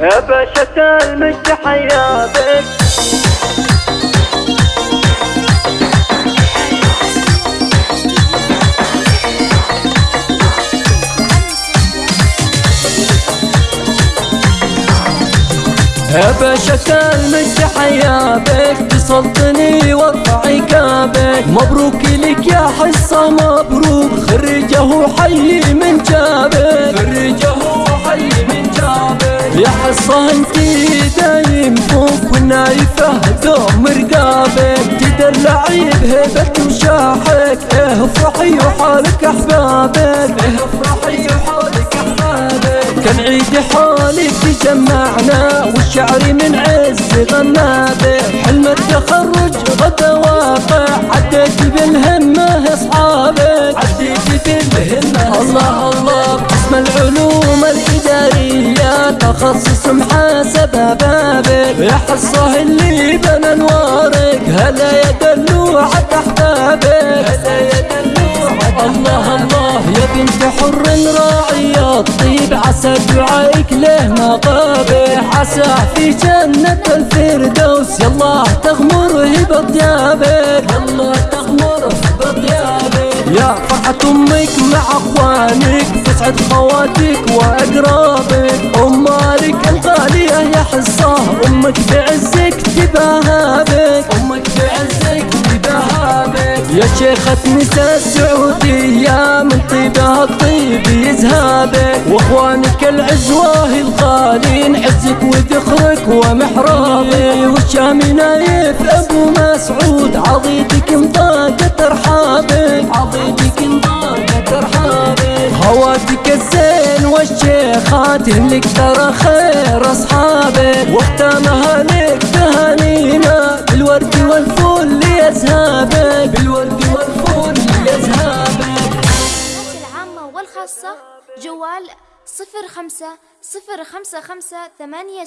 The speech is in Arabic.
باشا المجد حياتك يا باشا المجد حياتك تصلتني وارفع عقابك مبروك لك يا حصة مبروك. خرجه حي من جابك. خرجه انتي دايم فوق والنايفة دوم رقابك تدلعي بهيبة وشاحك إيه افرحي وحالك أحبابك. افرحي وحالك أحبابك. كان عيد حالك تجمعنا والشعر من عز غنابه حلم التخرج غدا واقع عديت بالهمة أصحابك. الإدارية تخصص محاسبة بابك. يا حصه اللي بنى انوارك هلا يا دلوع أحبابك. هلا يا الله الله يا بنت حر راعية الطيب عسى دعائك له مقابح عسى في جنة الفردوس. يلا تغمر هبة ضيابك يلا تغمر هبة ضيابك يا فرحة أمك مع أخوانك. تسعد خواتك وأقرابك. امالك تباها بك أمك بعزك تباها بك يا شيخة نساء السعودية من طيبها الطيب يزهابك. وأخوانك العزوة الغالين عزك وذخرك ومحرابك. والشامي نايف أبو مسعود عضيدك مضاقة ترحابك عضيدك مضاقة ترحابك خواتك الزين والشيخات لك ترى خير أصحابك. واختامها لك تهانينا بالورد والفل يزهابك بالورد والفل يزهابك العامة والخاصة جوال صفر خمسة صفر خمسة خمسة ثمانية